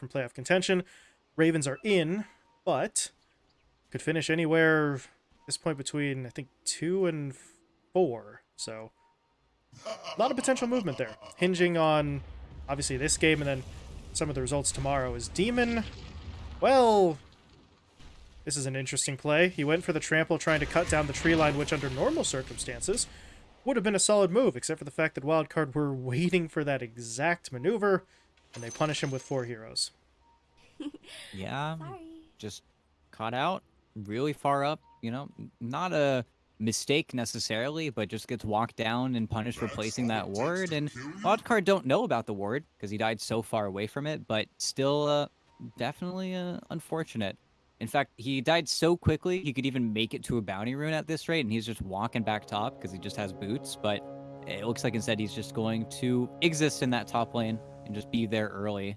from playoff contention. Ravens are in, but could finish anywhere this point between I think two and four. So a lot of potential movement there, hinging on obviously this game and then some of the results tomorrow. Is Demon, well, this is an interesting play. He went for the trample trying to cut down the tree line, which under normal circumstances would have been a solid move, except for the fact that Wildcard were waiting for that exact maneuver, and they punish him with four heroes. yeah, just caught out really far up. You know, not a mistake necessarily, but just gets walked down and punished for placing that ward. And Wildcard don't know about the ward because he died so far away from it, but still uh, definitely uh, unfortunate. In fact, he died so quickly, he could even make it to a bounty rune at this rate, and he's just walking back top because he just has boots. But it looks like instead he's just going to exist in that top lane and just be there early.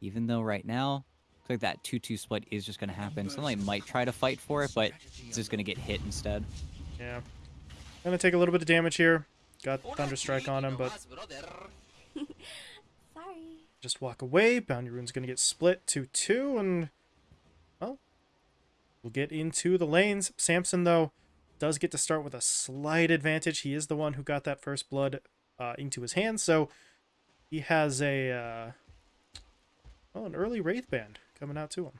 Even though right now, looks like that 2-2 split is just going to happen. Sunlight might try to fight for it, but it's just going to get hit instead. Yeah. Gonna take a little bit of damage here. Got Thunderstrike on him, but... Sorry. Just walk away. Bounty Rune's gonna get split 2-2, and Well, We'll get into the lanes. Samson, though, does get to start with a slight advantage. He is the one who got that first blood uh, into his hands, so he has a, uh, well, an early Wraith Band coming out to him.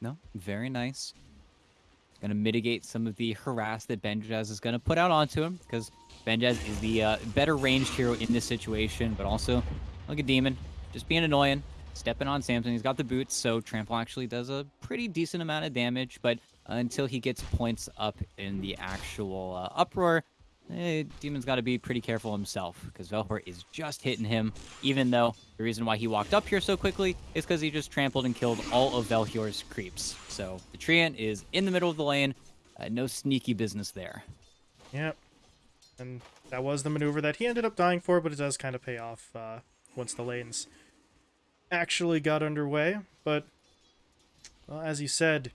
No, very nice. Going to mitigate some of the harass that Benjaz is going to put out onto him, because Benjaz is the uh, better ranged hero in this situation, but also, like a demon, just being annoying stepping on Samson. He's got the boots, so Trample actually does a pretty decent amount of damage, but until he gets points up in the actual uh, uproar, eh, Demon's got to be pretty careful himself, because Velhor is just hitting him, even though the reason why he walked up here so quickly is because he just trampled and killed all of Velhor's creeps. So the Treant is in the middle of the lane, uh, no sneaky business there. Yep. And that was the maneuver that he ended up dying for, but it does kind of pay off uh, once the lane's actually got underway, but well, as you said,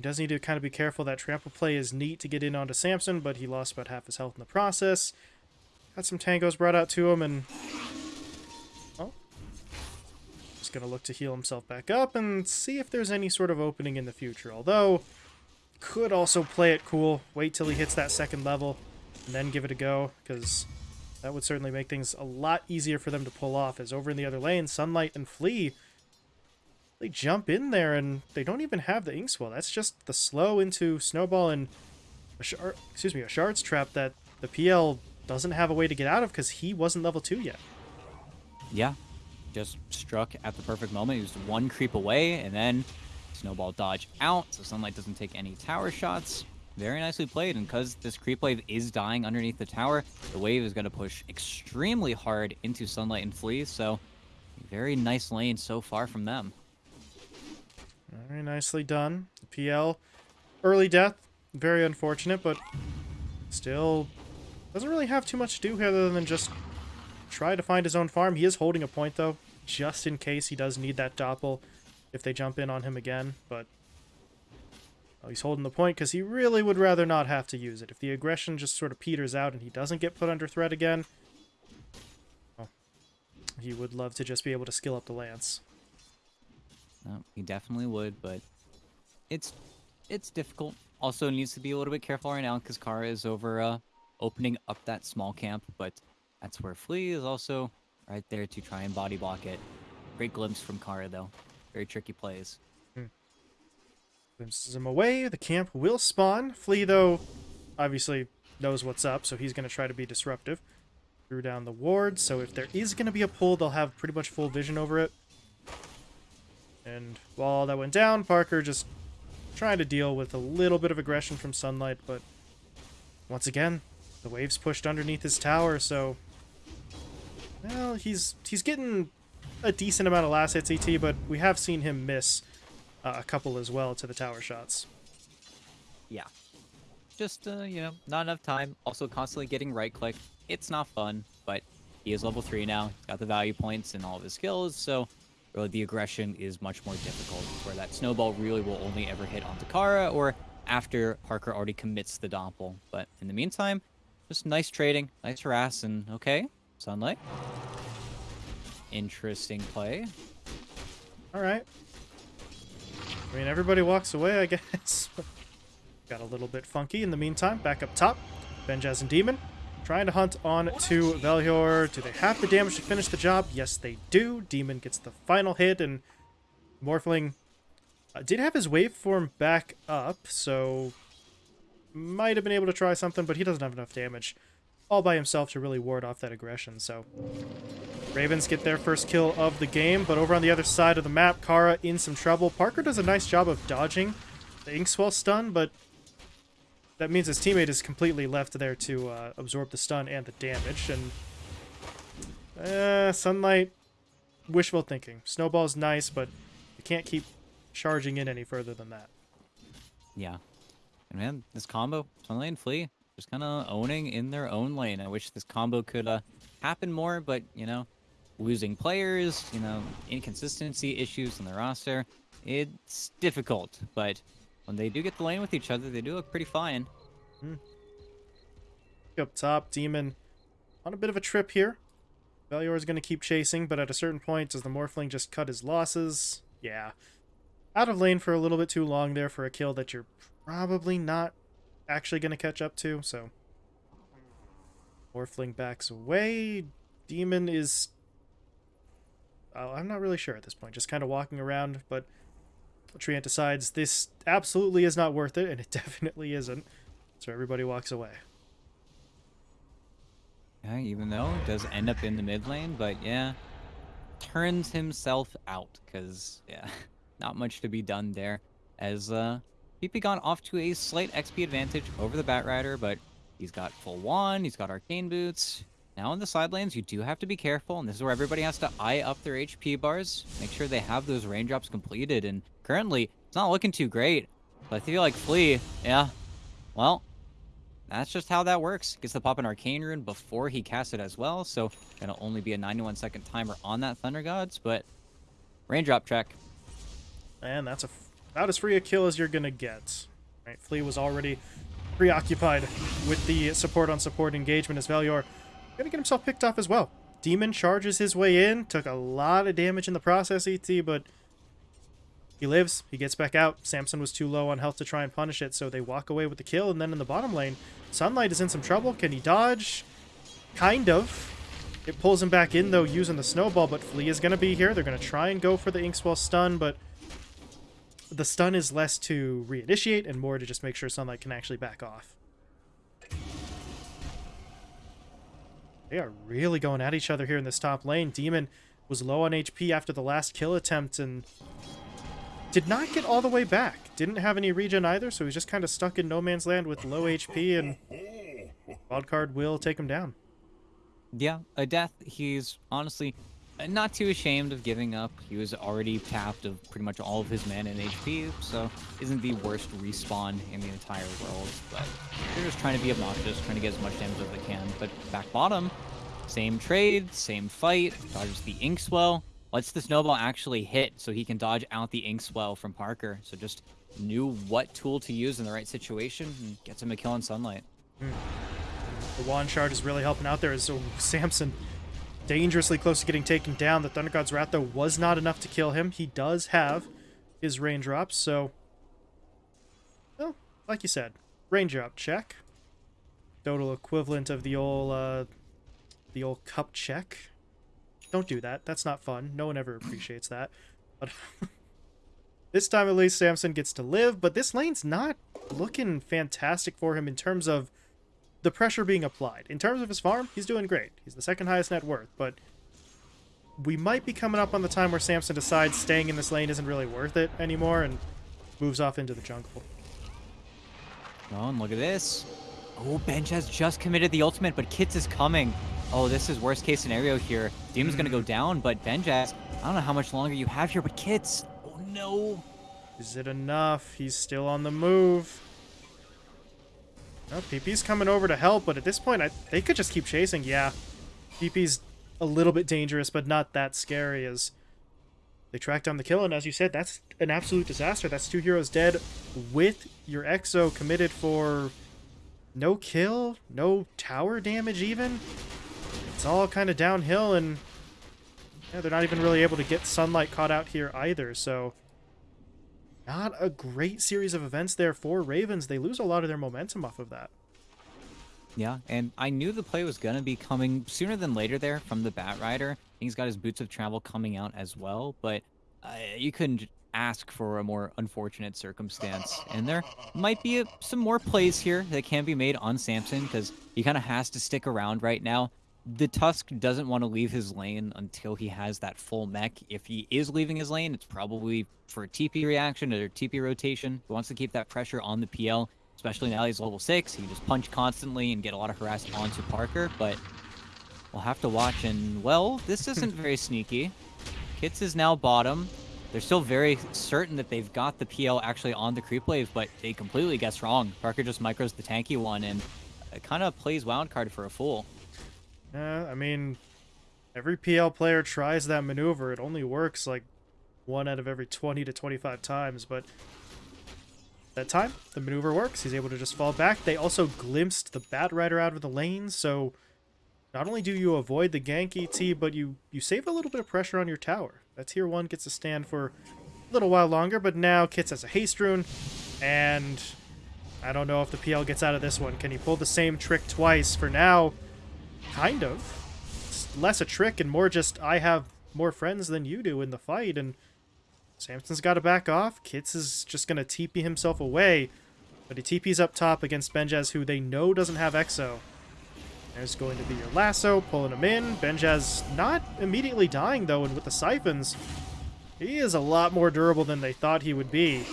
he does need to kind of be careful. That trample play is neat to get in onto Samson, but he lost about half his health in the process. Got some tangos brought out to him, and well, just gonna look to heal himself back up and see if there's any sort of opening in the future. Although, could also play it cool, wait till he hits that second level, and then give it a go, because that would certainly make things a lot easier for them to pull off, as over in the other lane, Sunlight and Flea, they jump in there and they don't even have the Inkswell. That's just the slow into Snowball and, a excuse me, a Shard's Trap that the PL doesn't have a way to get out of because he wasn't level 2 yet. Yeah, just struck at the perfect moment. He was one creep away, and then Snowball dodge out, so Sunlight doesn't take any tower shots. Very nicely played, and because this creep wave is dying underneath the tower, the wave is going to push extremely hard into Sunlight and Flea, so very nice lane so far from them. Very nicely done. PL, early death, very unfortunate, but still doesn't really have too much to do here other than just try to find his own farm. He is holding a point, though, just in case he does need that doppel if they jump in on him again, but he's holding the point because he really would rather not have to use it. If the aggression just sort of peters out and he doesn't get put under threat again, well, he would love to just be able to skill up the lance. No, he definitely would, but it's it's difficult. Also needs to be a little bit careful right now because Kara is over uh, opening up that small camp, but that's where Flea is also right there to try and body block it. Great glimpse from Kara, though. Very tricky plays. Glimpses him away. The camp will spawn. Flea, though, obviously knows what's up, so he's going to try to be disruptive. Threw down the ward, so if there is going to be a pull, they'll have pretty much full vision over it. And while that went down, Parker just trying to deal with a little bit of aggression from Sunlight, but once again, the waves pushed underneath his tower, so... Well, he's he's getting a decent amount of last hits ET, but we have seen him miss uh, a couple as well to the tower shots. Yeah. Just, uh, you know, not enough time. Also constantly getting right-click. It's not fun, but he is level 3 now. He's got the value points and all of his skills, so the aggression is much more difficult, where that snowball really will only ever hit on Takara or after Parker already commits the Doppel. But in the meantime, just nice trading, nice harass, and okay, Sunlight. interesting play. All right. I mean, everybody walks away, I guess. Got a little bit funky in the meantime. Back up top, Benjaz and Demon trying to hunt on to Velhor. Do they have the damage to finish the job? Yes, they do. Demon gets the final hit, and Morphling uh, did have his waveform back up, so might have been able to try something, but he doesn't have enough damage all by himself to really ward off that aggression, so... Ravens get their first kill of the game, but over on the other side of the map, Kara in some trouble. Parker does a nice job of dodging the Inkswell stun, but that means his teammate is completely left there to uh, absorb the stun and the damage, and... Uh, Sunlight, wishful thinking. Snowball's nice, but you can't keep charging in any further than that. Yeah. And man, this combo, Sunlight and Flea, just kind of owning in their own lane. I wish this combo could uh, happen more, but, you know, losing players, you know, inconsistency issues in the roster, it's difficult. But when they do get the lane with each other, they do look pretty fine. Hmm. Up top, Demon on a bit of a trip here. Valior is going to keep chasing, but at a certain point, does the Morphling just cut his losses? Yeah. Out of lane for a little bit too long there for a kill that you're probably not actually going to catch up to, so... Morphling backs away. Demon is... Oh, I'm not really sure at this point, just kind of walking around, but Treant decides this absolutely is not worth it, and it definitely isn't, so everybody walks away. Yeah, even though it does end up in the mid lane, but yeah, turns himself out, because, yeah, not much to be done there, as uh, PP gone off to a slight XP advantage over the Batrider, but he's got full one, he's got arcane boots. Now in the side lanes, you do have to be careful, and this is where everybody has to eye up their HP bars, make sure they have those raindrops completed, and currently, it's not looking too great. But I feel like Flea, yeah, well, that's just how that works. Gets the pop an Arcane Rune before he casts it as well, so it'll only be a 91 second timer on that Thunder Gods, but raindrop check. And that's a about as free a kill as you're to get. Flea was already preoccupied with the support on support engagement as Valior to get himself picked off as well. Demon charges his way in, took a lot of damage in the process, ET, but he lives, he gets back out. Samson was too low on health to try and punish it, so they walk away with the kill, and then in the bottom lane, Sunlight is in some trouble. Can he dodge? Kind of. It pulls him back in, though, using the snowball, but Flea is going to be here. They're going to try and go for the Inkswell stun, but the stun is less to reinitiate and more to just make sure Sunlight can actually back off. They are really going at each other here in this top lane. Demon was low on HP after the last kill attempt and did not get all the way back. Didn't have any regen either, so he's just kind of stuck in no man's land with low HP, and Wildcard will take him down. Yeah, a death he's honestly not too ashamed of giving up. He was already tapped of pretty much all of his men and HP, so isn't the worst respawn in the entire world. But they're just trying to be obnoxious, trying to get as much damage as they can. But back bottom, same trade, same fight, dodges the Inkswell, lets the Snowball actually hit so he can dodge out the Inkswell from Parker. So just knew what tool to use in the right situation and gets him a kill in Sunlight. Mm. The Wand Shard is really helping out there as so Samson dangerously close to getting taken down. The Thunder God's Wrath, though, was not enough to kill him. He does have his raindrops, so... Well, like you said, raindrop check. Total equivalent of the old, uh, the old cup check. Don't do that. That's not fun. No one ever appreciates that. But this time, at least, Samson gets to live, but this lane's not looking fantastic for him in terms of the pressure being applied. In terms of his farm, he's doing great. He's the second highest net worth, but we might be coming up on the time where Samson decides staying in this lane isn't really worth it anymore and moves off into the jungle. Oh, and look at this. Oh, Benj has just committed the ultimate, but Kits is coming. Oh, this is worst case scenario here. Demon's mm. gonna go down, but Benjaz, I don't know how much longer you have here, but Kits. Oh no. Is it enough? He's still on the move. Oh, PP's coming over to help, but at this point, I, they could just keep chasing. Yeah, PP's a little bit dangerous, but not that scary as they track down the kill. And as you said, that's an absolute disaster. That's two heroes dead with your Exo committed for no kill, no tower damage even. It's all kind of downhill, and Yeah, they're not even really able to get Sunlight caught out here either, so... Not a great series of events there for Ravens. They lose a lot of their momentum off of that. Yeah, and I knew the play was going to be coming sooner than later there from the Bat Batrider. He's got his Boots of Travel coming out as well, but uh, you couldn't ask for a more unfortunate circumstance. And there might be a, some more plays here that can be made on Samson because he kind of has to stick around right now. The Tusk doesn't want to leave his lane until he has that full mech. If he is leaving his lane, it's probably for a TP reaction or TP rotation. He wants to keep that pressure on the PL especially now he's level 6. He can just punch constantly and get a lot of harass onto Parker, but we'll have to watch. And, well, this hmm. isn't very sneaky. Kits is now bottom. They're still very certain that they've got the PL actually on the creep wave, but they completely guess wrong. Parker just micros the tanky one and it kind of plays wildcard for a fool. Yeah, I mean, every PL player tries that maneuver. It only works like one out of every 20 to 25 times, but that time, the maneuver works. He's able to just fall back. They also glimpsed the Batrider out of the lane, so not only do you avoid the gank ET, but you, you save a little bit of pressure on your tower. That tier 1 gets to stand for a little while longer, but now Kits has a haste rune, and I don't know if the PL gets out of this one. Can he pull the same trick twice? For now, kind of. It's less a trick and more just, I have more friends than you do in the fight, and Samson's got to back off. Kits is just going to TP himself away. But he TP's up top against Benjaz, who they know doesn't have Exo. There's going to be your lasso, pulling him in. Benjaz not immediately dying, though, and with the siphons, he is a lot more durable than they thought he would be.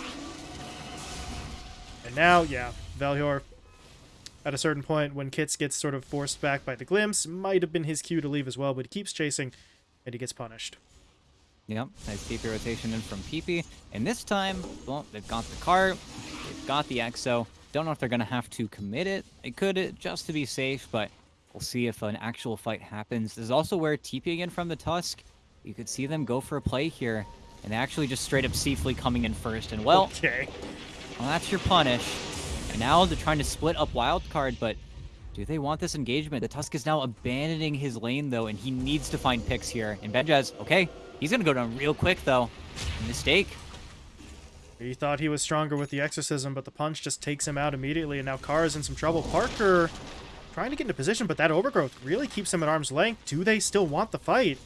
And now, yeah, Velior, at a certain point, when Kits gets sort of forced back by the glimpse, might have been his cue to leave as well, but he keeps chasing, and he gets punished. Yep, nice TP rotation in from PP. And this time, well, they've got the cart, they've got the Exo. Don't know if they're going to have to commit it. They could uh, just to be safe, but we'll see if an actual fight happens. This is also where TPing in from the Tusk. You could see them go for a play here. And they actually just straight up Seaflea coming in first. And well, okay. well, that's your punish. And now they're trying to split up Wildcard, but do they want this engagement? The Tusk is now abandoning his lane, though, and he needs to find picks here. And Benjaz, okay, He's going to go down real quick, though. Mistake. He thought he was stronger with the Exorcism, but the punch just takes him out immediately, and now Carr is in some trouble. Parker trying to get into position, but that Overgrowth really keeps him at arm's length. Do they still want the fight?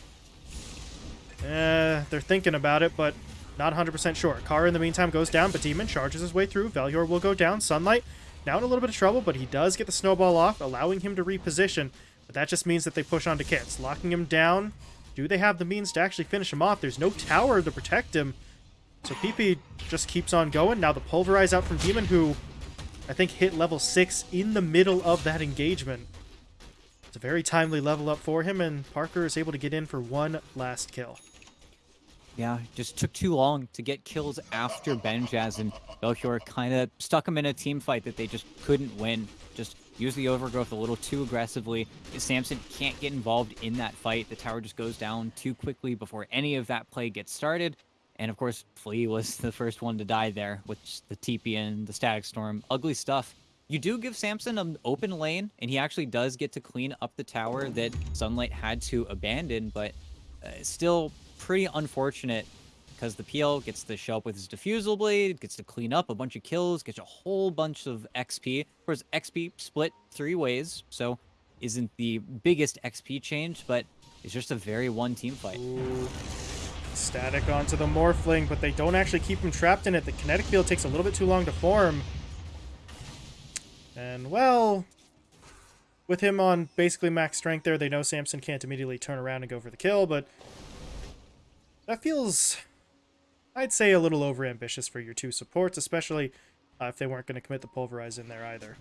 Eh, they're thinking about it, but not 100% sure. Carr, in the meantime, goes down, but Demon charges his way through. Velior will go down. Sunlight now in a little bit of trouble, but he does get the snowball off, allowing him to reposition. But that just means that they push onto Kits, locking him down do they have the means to actually finish him off? There's no tower to protect him. So PP just keeps on going. Now the Pulverize out from Demon, who I think hit level 6 in the middle of that engagement. It's a very timely level up for him, and Parker is able to get in for one last kill. Yeah, just took too long to get kills after Benjaz and Belchior kind of stuck him in a team fight that they just couldn't win. Just use the overgrowth a little too aggressively. Samson can't get involved in that fight. The tower just goes down too quickly before any of that play gets started. And of course, Flea was the first one to die there with the TP and the Static Storm. Ugly stuff. You do give Samson an open lane, and he actually does get to clean up the tower that Sunlight had to abandon, but uh, still pretty unfortunate because the PL gets to show up with his Diffusal Blade, gets to clean up a bunch of kills, gets a whole bunch of XP. Of course, XP split three ways, so isn't the biggest XP change, but it's just a very one team fight. Ooh. Static onto the Morphling, but they don't actually keep him trapped in it. The kinetic field takes a little bit too long to form. And, well, with him on basically max strength there, they know Samson can't immediately turn around and go for the kill, but that feels I'd say a little overambitious for your two supports, especially uh, if they weren't going to commit the pulverize in there either.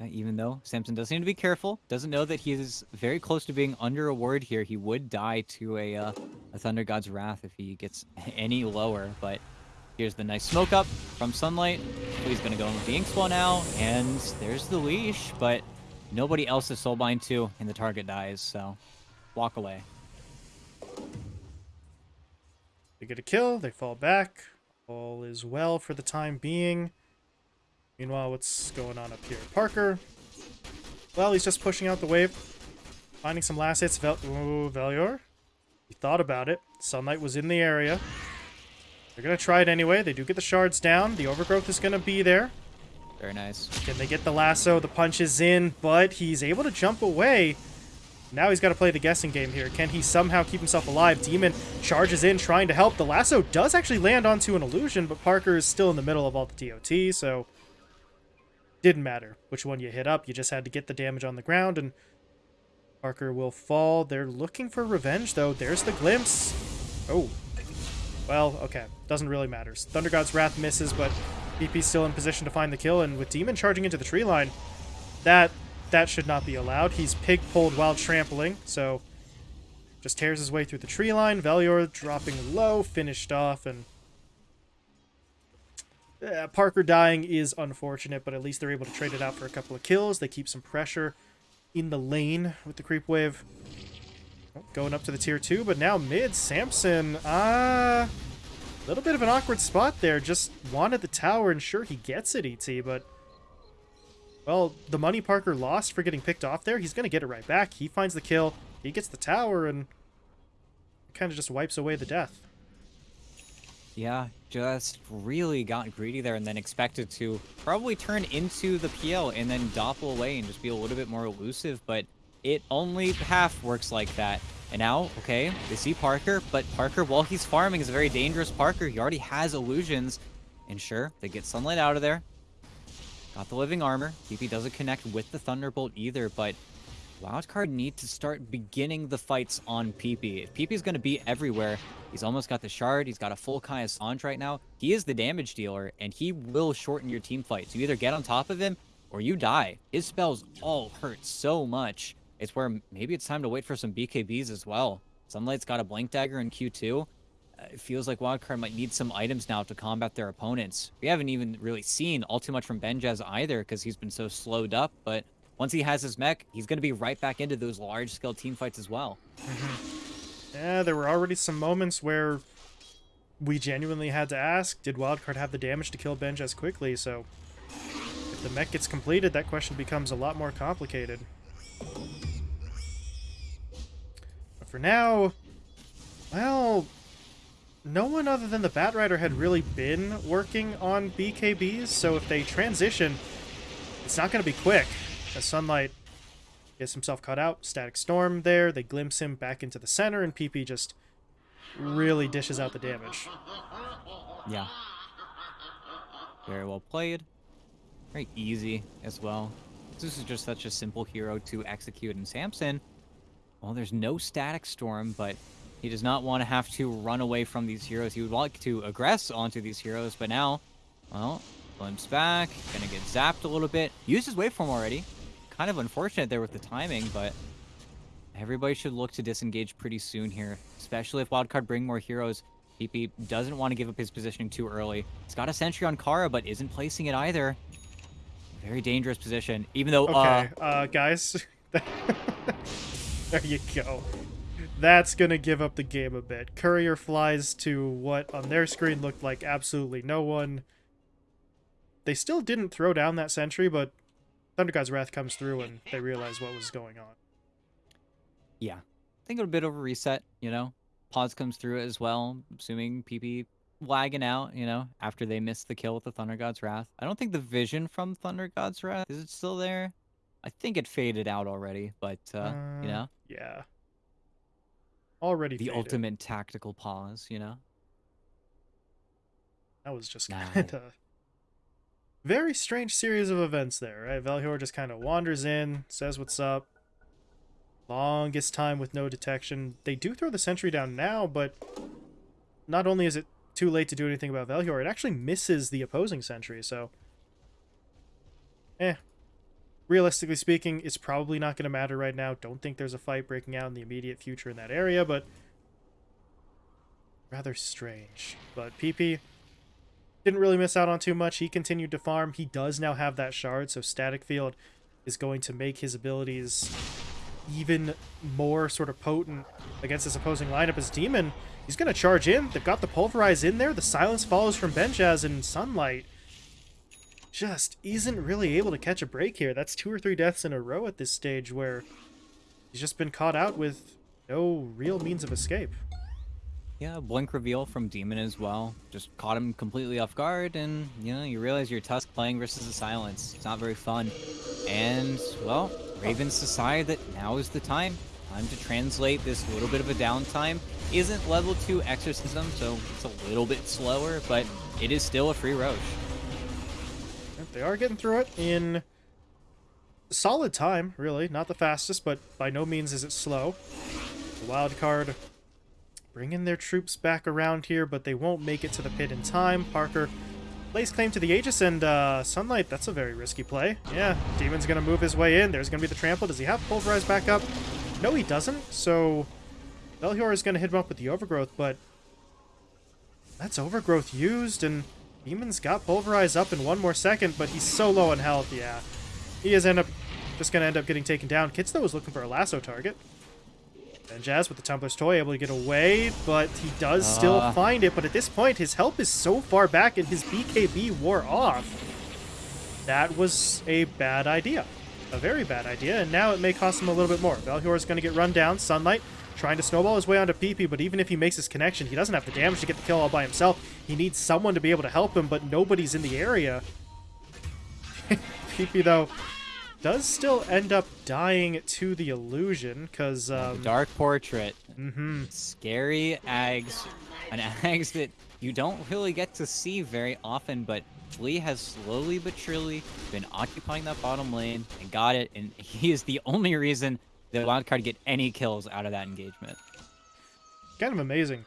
Uh, even though Samson does need to be careful, doesn't know that he is very close to being under a ward here. He would die to a, uh, a Thunder God's Wrath if he gets any lower, but here's the nice smoke up from Sunlight. He's going to go in with the Ink now, and there's the leash, but nobody else is soulbind to, and the target dies, so walk away. They get a kill, they fall back. All is well for the time being. Meanwhile, what's going on up here? Parker. Well, he's just pushing out the wave. Finding some last hits. Vel Ooh, Velior. He thought about it. Sunlight was in the area. They're going to try it anyway. They do get the shards down. The overgrowth is going to be there. Very nice. Can they get the lasso? The punch is in, but he's able to jump away. Now he's got to play the guessing game here. Can he somehow keep himself alive? Demon charges in, trying to help. The lasso does actually land onto an illusion, but Parker is still in the middle of all the DOT, so didn't matter which one you hit up. You just had to get the damage on the ground, and Parker will fall. They're looking for revenge, though. There's the glimpse. Oh. Well, okay. Doesn't really matter. Thunder God's Wrath misses, but PP's still in position to find the kill, and with Demon charging into the tree line, that that should not be allowed. He's pig-pulled while trampling, so just tears his way through the tree line. Velior dropping low, finished off, and uh, Parker dying is unfortunate, but at least they're able to trade it out for a couple of kills. They keep some pressure in the lane with the creep wave. Oh, going up to the tier 2, but now mid, Samson, ah... Uh, a little bit of an awkward spot there. Just wanted the tower, and sure, he gets it, ET, but well, the money Parker lost for getting picked off there, he's going to get it right back. He finds the kill, he gets the tower, and kind of just wipes away the death. Yeah, just really got greedy there and then expected to probably turn into the PL and then doppel away and just be a little bit more elusive, but it only half works like that. And now, okay, they see Parker, but Parker, while he's farming, is a very dangerous Parker. He already has illusions. And sure, they get sunlight out of there. Got the living armor. PP doesn't connect with the Thunderbolt either, but Wildcard need to start beginning the fights on PP. If PP is going to be everywhere, he's almost got the shard, he's got a full Kaya Sange right now. He is the damage dealer, and he will shorten your team fights. You either get on top of him, or you die. His spells all hurt so much. It's where maybe it's time to wait for some BKBs as well. Sunlight's got a Blink Dagger in Q2 it feels like Wildcard might need some items now to combat their opponents. We haven't even really seen all too much from Benjaz either because he's been so slowed up, but once he has his mech, he's going to be right back into those large-scale team fights as well. Mm -hmm. Yeah, there were already some moments where we genuinely had to ask, did Wildcard have the damage to kill Benjaz quickly? So if the mech gets completed, that question becomes a lot more complicated. But for now, well, no one other than the Batrider had really been working on BKBs, so if they transition, it's not going to be quick. As Sunlight gets himself cut out, Static Storm there, they glimpse him back into the center, and PP just really dishes out the damage. Yeah. Very well played. Very easy as well. This is just such a simple hero to execute in Samson. Well, there's no Static Storm, but he does not want to have to run away from these heroes. He would like to aggress onto these heroes, but now, well, glimpse back, gonna get zapped a little bit. Used his waveform already. Kind of unfortunate there with the timing, but everybody should look to disengage pretty soon here, especially if Wildcard bring more heroes. PP doesn't want to give up his positioning too early. He's got a sentry on Kara, but isn't placing it either. Very dangerous position, even though... Okay, uh, uh guys. there you go that's going to give up the game a bit. Courier flies to what on their screen looked like absolutely no one. They still didn't throw down that sentry, but Thunder God's Wrath comes through and they realize what was going on. Yeah. I think a bit of a reset, you know. Pause comes through as well, assuming PP lagging out, you know, after they missed the kill with the Thunder God's Wrath. I don't think the vision from Thunder God's Wrath, is it still there? I think it faded out already, but, uh, uh you know? Yeah already the faded. ultimate tactical pause, you know. That was just kind of very strange series of events there, right? Velhor just kind of wanders in, says what's up. Longest time with no detection. They do throw the sentry down now, but not only is it too late to do anything about Velhor, it actually misses the opposing sentry, so... Eh, realistically speaking, it's probably not going to matter right now. Don't think there's a fight breaking out in the immediate future in that area, but rather strange. But PP didn't really miss out on too much. He continued to farm. He does now have that shard, so Static Field is going to make his abilities even more sort of potent against his opposing lineup as Demon. He's going to charge in. They've got the Pulverize in there. The Silence follows from Benjaz and Sunlight just isn't really able to catch a break here. That's two or three deaths in a row at this stage where he's just been caught out with no real means of escape. Yeah, blink reveal from Demon as well. Just caught him completely off guard, and you know, you realize you're Tusk playing versus the Silence. It's not very fun. And, well, Ravens decide that now is the time. Time to translate this little bit of a downtime. Isn't level 2 Exorcism, so it's a little bit slower, but it is still a free Rosh. They are getting through it in solid time, really. Not the fastest, but by no means is it slow. The wild card bringing their troops back around here, but they won't make it to the pit in time. Parker lays claim to the Aegis, and uh, Sunlight, that's a very risky play. Yeah, Demon's going to move his way in. There's going to be the trample. Does he have Pulverize back up? No, he doesn't. So Velhor is going to hit him up with the Overgrowth, but that's Overgrowth used, and Demon's got Pulverize up in one more second, but he's so low on health, yeah. He is end up just going to end up getting taken down. Kitsuno was looking for a lasso target. And Jazz with the Tumbler's Toy able to get away, but he does uh. still find it. But at this point, his help is so far back and his BKB wore off. That was a bad idea. A very bad idea, and now it may cost him a little bit more. Velhor is going to get run down. Sunlight trying to snowball his way onto PP, but even if he makes his connection, he doesn't have the damage to get the kill all by himself. He needs someone to be able to help him, but nobody's in the area. PP, though, does still end up dying to the illusion, because... Um, Dark Portrait. Mm-hmm. Scary Ags. An Ags that you don't really get to see very often, but Lee has slowly but surely been occupying that bottom lane and got it, and he is the only reason the wildcard get any kills out of that engagement. Kind of amazing.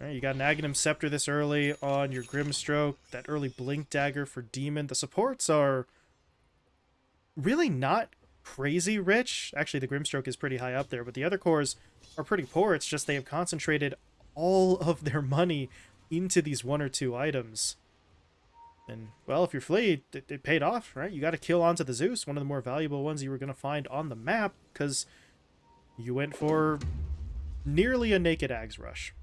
Right, you got an Aghanim Scepter this early on your Grimstroke, that early Blink Dagger for Demon. The supports are really not crazy rich. Actually, the Grimstroke is pretty high up there, but the other cores are pretty poor. It's just they have concentrated all of their money into these one or two items. And, well, if you're fleet, it, it paid off, right? You got to kill onto the Zeus, one of the more valuable ones you were going to find on the map, because you went for nearly a naked Ags rush.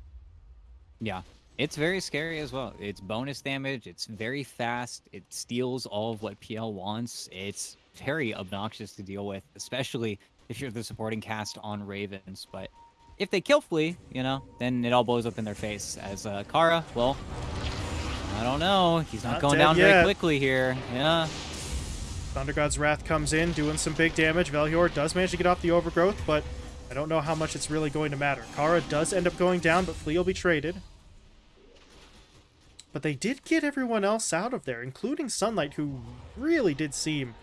Yeah, it's very scary as well. It's bonus damage, it's very fast, it steals all of what PL wants. It's very obnoxious to deal with, especially if you're the supporting cast on Ravens. But if they kill Flea, you know, then it all blows up in their face. As uh, Kara, well, I don't know. He's not, not going down yet. very quickly here. Yeah. Thunder God's Wrath comes in, doing some big damage. Velhor does manage to get off the Overgrowth, but I don't know how much it's really going to matter. Kara does end up going down, but Flea will be traded. But they did get everyone else out of there, including Sunlight, who really did seem,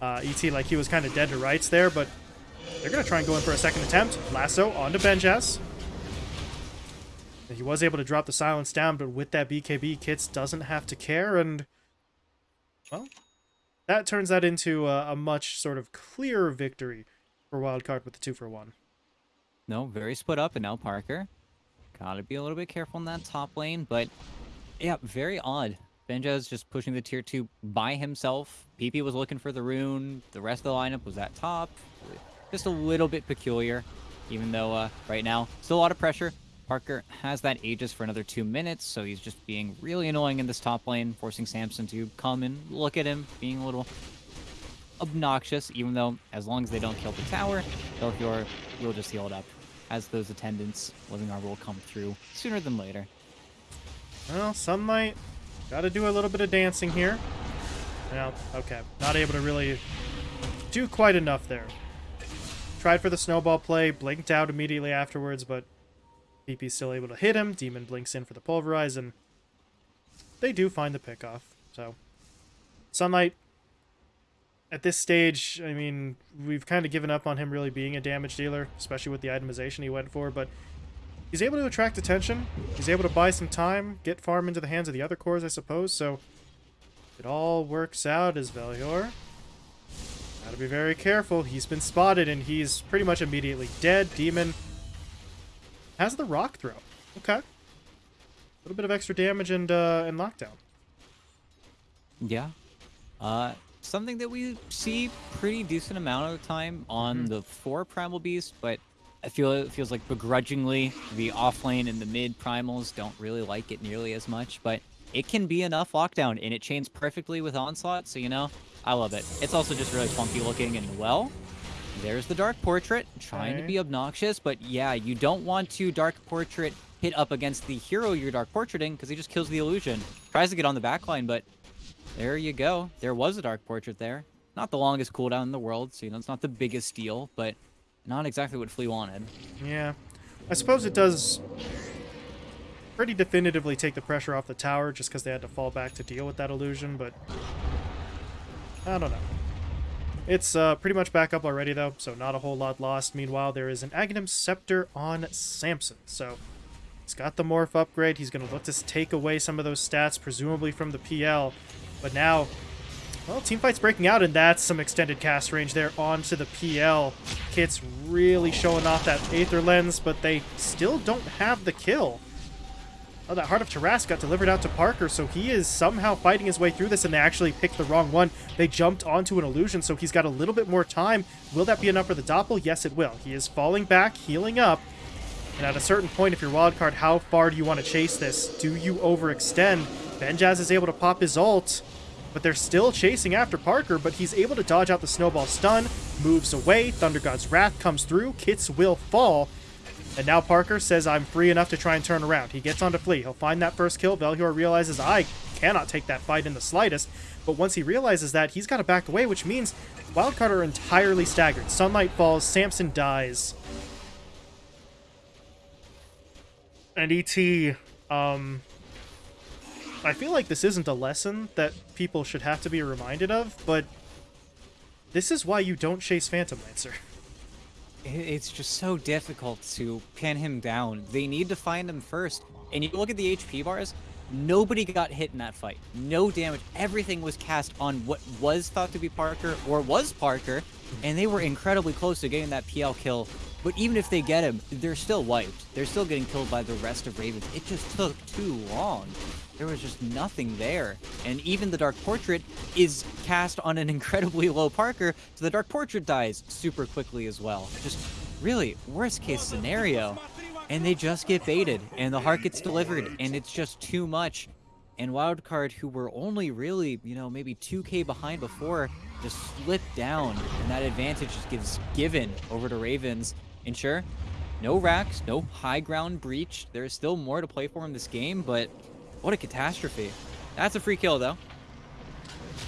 uh, ET, like he was kind of dead to rights there, but they're going to try and go in for a second attempt. Lasso onto Benjaz. He was able to drop the silence down, but with that BKB, Kits doesn't have to care, and, well, that turns that into a, a much sort of clearer victory for Wildcard with the 2 for 1. No, very split up, and now Parker. Gotta be a little bit careful in that top lane, but yeah, very odd. Benjaz just pushing the tier 2 by himself. PP was looking for the rune. The rest of the lineup was at top. Just a little bit peculiar, even though uh, right now, still a lot of pressure. Parker has that Aegis for another two minutes, so he's just being really annoying in this top lane, forcing Samson to come and look at him, being a little obnoxious, even though as long as they don't kill the tower, Belfior will just heal it up, as those attendants, Living Arbor will come through sooner than later. Well, Sunlight, gotta do a little bit of dancing here. Well, okay, not able to really do quite enough there. Tried for the snowball play, blinked out immediately afterwards, but PP's still able to hit him. Demon blinks in for the pulverize, and they do find the pickoff. So, Sunlight, at this stage, I mean, we've kind of given up on him really being a damage dealer, especially with the itemization he went for, but he's able to attract attention. He's able to buy some time, get farm into the hands of the other cores, I suppose, so it all works out as Velhor. Gotta be very careful. He's been spotted, and he's pretty much immediately dead. Demon has the rock throw. Okay. A little bit of extra damage and uh, and lockdown. Yeah. Uh, something that we see pretty decent amount of the time on mm -hmm. the four primal beast, but I feel it feels like begrudgingly the offlane and the mid primals don't really like it nearly as much, but it can be enough lockdown and it chains perfectly with onslaught, so you know, I love it. It's also just really funky looking and well, There's the Dark Portrait, trying okay. to be obnoxious, but yeah, you don't want to Dark Portrait hit up against the hero you're Dark Portraiting, because he just kills the illusion. Tries to get on the backline, but there you go. There was a Dark Portrait there. Not the longest cooldown in the world, so you know, it's not the biggest deal, but not exactly what Flea wanted. Yeah. I suppose it does pretty definitively take the pressure off the tower just because they had to fall back to deal with that illusion, but I don't know. It's uh, pretty much back up already, though, so not a whole lot lost. Meanwhile, there is an Aghanim Scepter on Samson, so he's got the Morph upgrade. He's going to look to take away some of those stats, presumably from the PL. But now, well, team fight's breaking out, and that's some extended cast range there onto the PL. Kit's really showing off that Aether Lens, but they still don't have the kill. Oh, that Heart of Tarrasque got delivered out to Parker, so he is somehow fighting his way through this, and they actually picked the wrong one. They jumped onto an illusion, so he's got a little bit more time. Will that be enough for the Doppel? Yes, it will. He is falling back, healing up, and at a certain point, if you're wildcard, how far do you want to chase this? Do you overextend? Benjaz is able to pop his ult, but they're still chasing after Parker, but he's able to dodge out the snowball stun, moves away, Thunder God's Wrath comes through, Kits will fall, and now Parker says, I'm free enough to try and turn around. He gets on to flee. He'll find that first kill. Velhor realizes, I cannot take that fight in the slightest. But once he realizes that, he's got to back away, which means Wildcard are entirely staggered. Sunlight falls, Samson dies. And ET, um, I feel like this isn't a lesson that people should have to be reminded of, but this is why you don't chase Phantom Lancer. it's just so difficult to pin him down. They need to find him first. And you look at the HP bars, nobody got hit in that fight. No damage. Everything was cast on what was thought to be Parker or was Parker, and they were incredibly close to getting that PL kill. But even if they get him, they're still wiped. They're still getting killed by the rest of Ravens. It just took too long. There was just nothing there. And even the Dark Portrait is cast on an incredibly low Parker, so the Dark Portrait dies super quickly as well. Just really, worst case scenario. And they just get baited, and the heart gets delivered, and it's just too much. And Wildcard, who were only really, you know, maybe 2k behind before, just slipped down, and that advantage just gives given over to Ravens. And sure, no racks, no high ground breach. There's still more to play for in this game, but what a catastrophe. That's a free kill, though.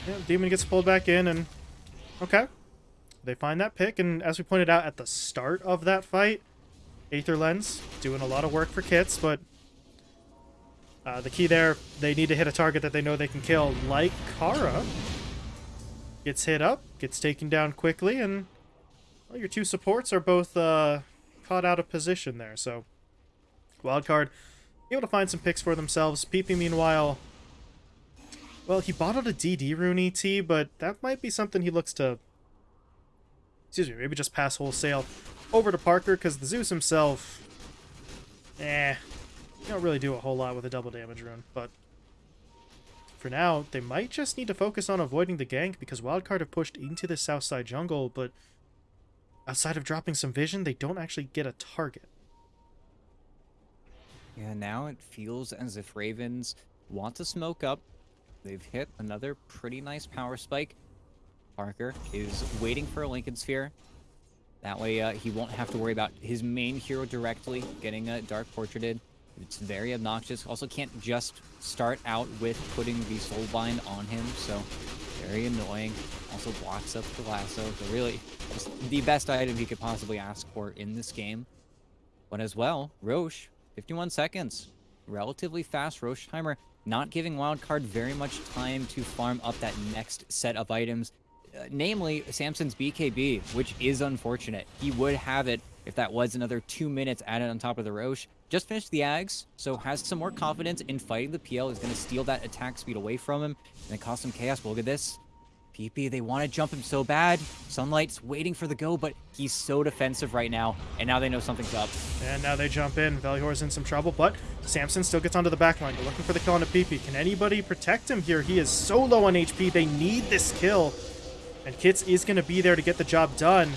Yeah, Demon gets pulled back in, and... Okay. They find that pick, and as we pointed out at the start of that fight, Aether Lens doing a lot of work for Kits, but uh, the key there, they need to hit a target that they know they can kill, like Kara. Gets hit up, gets taken down quickly, and well, your two supports are both uh, caught out of position there, so Wildcard able to find some picks for themselves. PP, meanwhile, well, he bought out a DD rune ET, but that might be something he looks to, excuse me, maybe just pass wholesale over to Parker, because the Zeus himself, eh, you don't really do a whole lot with a double damage rune, but for now, they might just need to focus on avoiding the gank, because Wildcard have pushed into the south side jungle, but outside of dropping some vision, they don't actually get a target. Yeah, now it feels as if Ravens want to smoke up. They've hit another pretty nice power spike. Parker is waiting for a Linken's Sphere. That way uh, he won't have to worry about his main hero directly getting a Dark Portraited. It's very obnoxious. Also can't just start out with putting the Soulbind on him, so very annoying. Also blocks up the lasso, so really the best item he could possibly ask for in this game. But as well, Rosh 51 seconds. Relatively fast Rosh timer, not giving Wildcard very much time to farm up that next set of items. Uh, namely, Samson's BKB, which is unfortunate. He would have it if that was another two minutes added on top of the Rosh. Just finished the Ags, so has some more confidence in fighting the PL. Is going to steal that attack speed away from him and cause some chaos. But look at this. PP, they want to jump him so bad. Sunlight's waiting for the go, but he's so defensive right now, and now they know something's up. And now they jump in. Velior's in some trouble, but Samson still gets onto the back line. They're looking for the kill on PP. Can anybody protect him here? He is so low on HP. They need this kill. And Kits is going to be there to get the job done.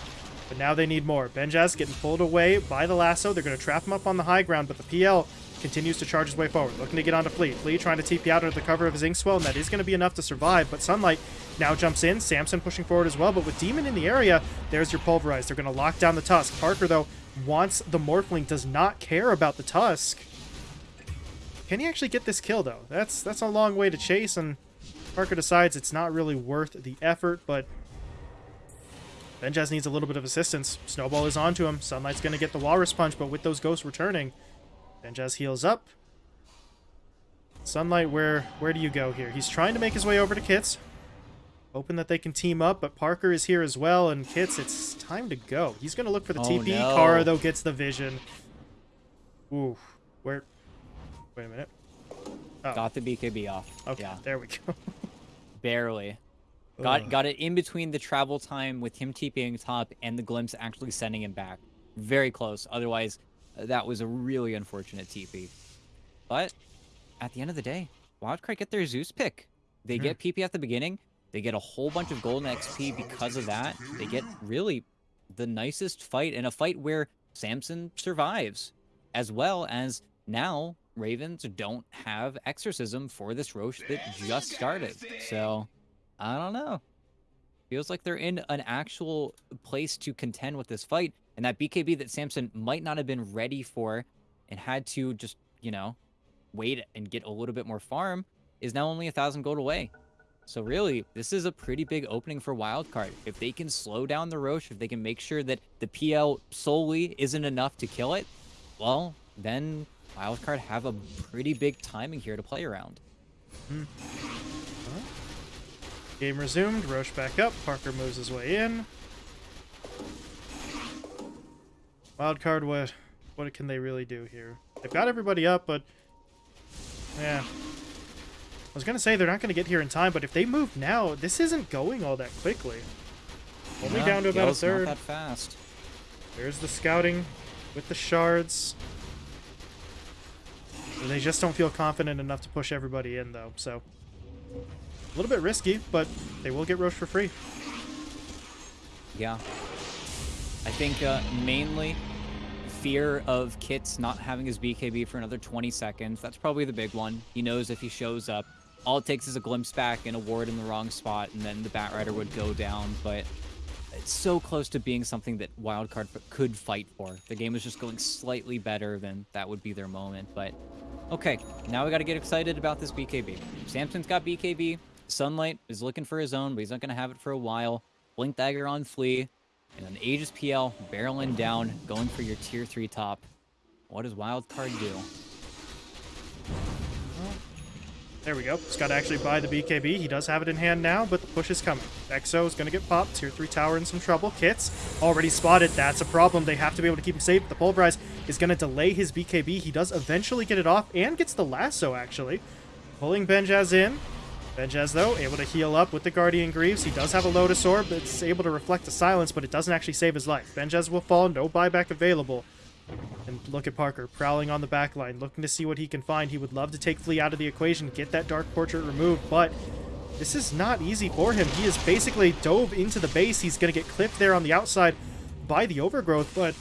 But now they need more. Benjaz getting pulled away by the lasso. They're going to trap him up on the high ground, but the PL continues to charge his way forward, looking to get onto Flea. Flea trying to TP out under the cover of his Inkswell, and that is going to be enough to survive. But Sunlight now jumps in. Samson pushing forward as well, but with Demon in the area, there's your Pulverize. They're going to lock down the Tusk. Parker, though, wants the Morphling, does not care about the Tusk. Can he actually get this kill, though? That's, that's a long way to chase, and Parker decides it's not really worth the effort, but Benjaz needs a little bit of assistance. Snowball is onto him. Sunlight's going to get the Walrus Punch, but with those ghosts returning, Benjaz heals up. Sunlight, where where do you go here? He's trying to make his way over to Kits. Hoping that they can team up, but Parker is here as well, and Kits, it's time to go. He's going to look for the oh, TP. No. Kara, though, gets the vision. Ooh. Where... Wait a minute. Oh. Got the BKB off. Okay, yeah. there we go. Barely. Got got it in between the travel time with him TPing top and the glimpse actually sending him back. Very close. Otherwise, that was a really unfortunate TP. But at the end of the day, Wildcard get their Zeus pick. They get PP at the beginning. They get a whole bunch of golden XP because of that. They get really the nicest fight in a fight where Samson survives, as well as now Ravens don't have Exorcism for this Rosh that just started. So I don't know. Feels like they're in an actual place to contend with this fight. And that BKB that Samson might not have been ready for and had to just, you know, wait and get a little bit more farm is now only a thousand gold away. So really, this is a pretty big opening for Wildcard. If they can slow down the Rosh, if they can make sure that the PL solely isn't enough to kill it, well, then Wildcard have a pretty big timing here to play around. Hmm. Game resumed. Rosh back up. Parker moves his way in. Wildcard, what, what can they really do here? They've got everybody up, but yeah. I was gonna say they're not gonna get here in time, but if they move now, this isn't going all that quickly. Only yeah, down to about a third. Not that fast. There's the scouting with the shards. They just don't feel confident enough to push everybody in, though, so... A little bit risky, but they will get Rosh for free. Yeah. I think uh, mainly fear of Kits not having his BKB for another 20 seconds. That's probably the big one. He knows if he shows up, all it takes is a glimpse back and a ward in the wrong spot, and then the Batrider would go down. But it's so close to being something that Wildcard could fight for. The game is just going slightly better than that would be their moment. But okay, now we got to get excited about this BKB. Samson's got BKB. Sunlight is looking for his own, but he's not going to have it for a while. Blink Dagger on Flea. And then Aegis PL barreling down, going for your tier 3 top. What does Wildcard do? There we go. He's got to actually buy the BKB. He does have it in hand now, but the push is coming. Exo is going to get popped. Tier 3 tower in some trouble. Kits already spotted. That's a problem. They have to be able to keep him safe. The Pulverize is going to delay his BKB. He does eventually get it off and gets the lasso, actually. Pulling Benjaz in. Benjaz, though, able to heal up with the Guardian Greaves. He does have a Lotus Orb that's able to reflect the silence, but it doesn't actually save his life. Benjaz will fall, no buyback available. And look at Parker, prowling on the back line, looking to see what he can find. He would love to take Flea out of the equation, get that Dark Portrait removed, but this is not easy for him. He is basically dove into the base. He's going to get clipped there on the outside by the Overgrowth, but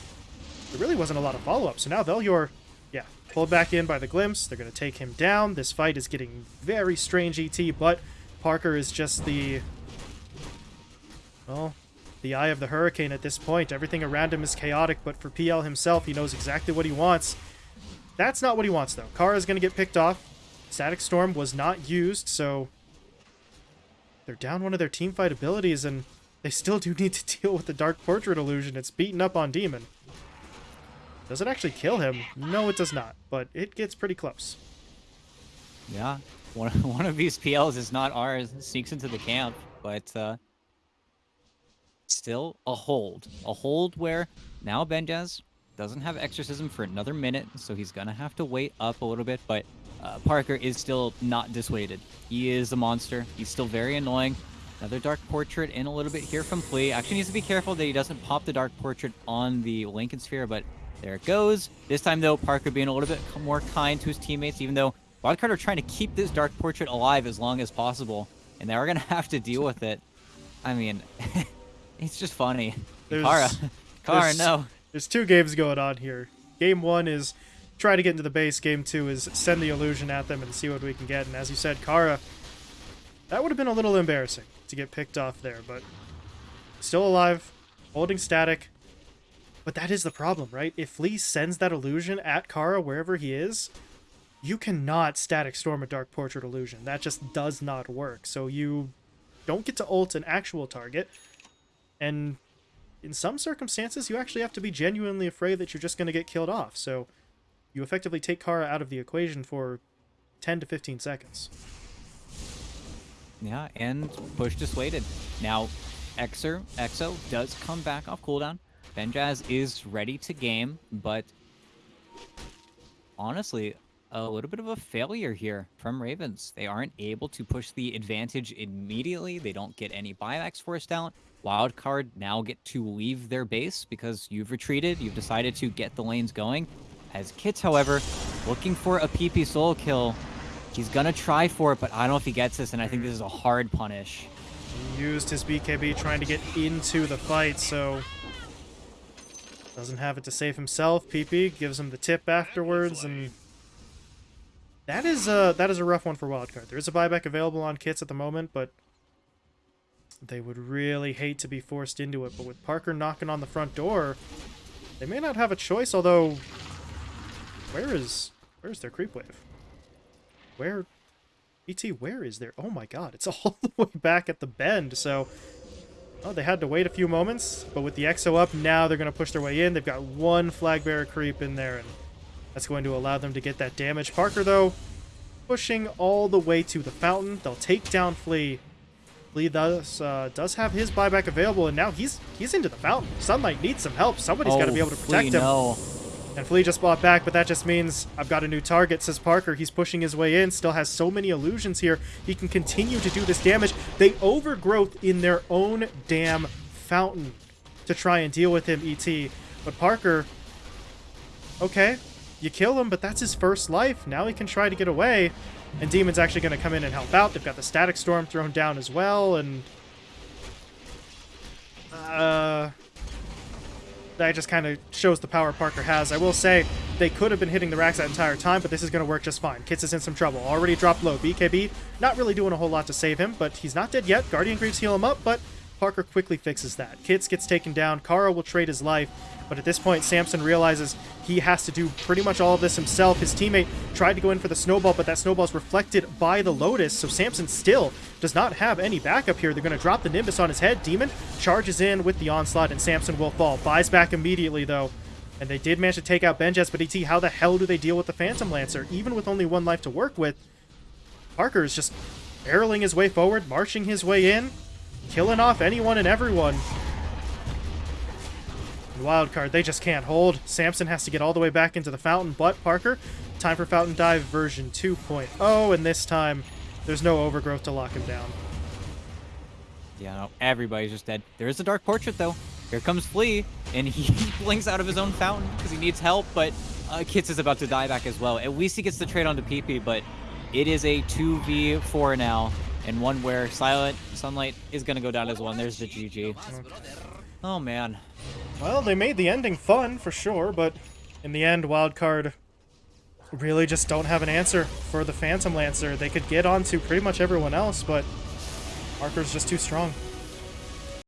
there really wasn't a lot of follow-up. So now Velyor Pulled back in by the glimpse. They're going to take him down. This fight is getting very strange, ET, but Parker is just the... Well, the eye of the hurricane at this point. Everything around him is chaotic, but for PL himself, he knows exactly what he wants. That's not what he wants, though. Kara is going to get picked off. Static Storm was not used, so... They're down one of their teamfight abilities, and they still do need to deal with the Dark Portrait illusion. It's beaten up on Demon. Does it actually kill him? No, it does not, but it gets pretty close. Yeah, one, one of these PLs is not ours, sneaks into the camp, but uh, still a hold. A hold where now Benjaz doesn't have Exorcism for another minute, so he's to have to wait up a little bit, but uh, Parker is still not dissuaded. He is a monster. He's still very annoying. Another Dark Portrait in a little bit here from Flea. Actually needs to be careful that he doesn't pop the Dark Portrait on the Linken's Sphere, but there it goes. This time, though, Parker being a little bit more kind to his teammates, even though Wildcard are trying to keep this Dark Portrait alive as long as possible, and they are going to have to deal with it. I mean, it's just funny. There's, Kara. Kara, no. There's two games going on here. Game one is try to get into the base. Game two is send the illusion at them and see what we can get. And as you said, Kara, that would have been a little embarrassing to get picked off there, but still alive, holding static. But that is the problem, right? If Flea sends that illusion at Kara wherever he is, you cannot static storm a Dark Portrait illusion. That just does not work. So you don't get to ult an actual target, and in some circumstances, you actually have to be genuinely afraid that you're just going to get killed off. So you effectively take Kara out of the equation for 10 to 15 seconds. Yeah, and push dissuaded. Now, Exer, Exo does come back off cooldown. Benjaz is ready to game, but honestly, a little bit of a failure here from Ravens. They aren't able to push the advantage immediately. They don't get any buybacks forced out. Wildcard now get to leave their base because you've retreated. You've decided to get the lanes going. As Kits, however, looking for a PP solo kill. He's gonna try for it, but I don't know if he gets this, and I think this is a hard punish. He used his BKB trying to get into the fight, so doesn't have it to save himself. PP gives him the tip afterwards, and that is a that is a rough one for Wildcard. There is a buyback available on kits at the moment, but they would really hate to be forced into it. But with Parker knocking on the front door, they may not have a choice. Although, where is where's their creep wave? Where BT, where is there? Oh my god, it's all the way back at the bend, so... Oh, they had to wait a few moments, but with the Exo up, now they're going to push their way in. They've got one flag bearer creep in there, and that's going to allow them to get that damage. Parker, though, pushing all the way to the fountain. They'll take down Flea. Flea does, uh, does have his buyback available, and now he's he's into the fountain. Sunlight needs some help. Somebody's got to be able to Flea, protect him. No. And Flea just bought back, but that just means I've got a new target, says Parker. He's pushing his way in, still has so many illusions here. He can continue to do this damage. They overgrowth in their own damn fountain to try and deal with him, ET. But Parker, okay, you kill him, but that's his first life. Now he can try to get away. And Demon's actually going to come in and help out. They've got the Static Storm thrown down as well, and... Uh that just kind of shows the power Parker has. I will say they could have been hitting the racks that entire time, but this is going to work just fine. Kits is in some trouble. Already dropped low. BKB not really doing a whole lot to save him, but he's not dead yet. Guardian Greaves heal him up, but Parker quickly fixes that. Kits gets taken down. Kara will trade his life, but at this point, Samson realizes he has to do pretty much all of this himself. His teammate tried to go in for the snowball, but that snowball is reflected by the Lotus, so Samson still does not have any backup here. They're going to drop the Nimbus on his head. Demon charges in with the onslaught, and Samson will fall. Buys back immediately, though. And they did manage to take out Benjaz, but ET, how the hell do they deal with the Phantom Lancer? Even with only one life to work with, Parker is just barreling his way forward, marching his way in, killing off anyone and everyone. Wild card—they just can't hold. Samson has to get all the way back into the fountain, but Parker, time for Fountain Dive version 2.0, and this time there's no overgrowth to lock him down. Yeah, no, everybody's just dead. There is a Dark Portrait, though. Here comes Flea, and he blinks out of his own fountain because he needs help, but uh, Kits is about to die back as well. At least he gets the trade onto PP, but it is a 2v4 now, and one where Silent Sunlight is going to go down as well, and there's the GG. Oh, man. Well, they made the ending fun, for sure, but in the end, Wildcard really just don't have an answer for the Phantom Lancer. They could get onto pretty much everyone else, but Parker's just too strong.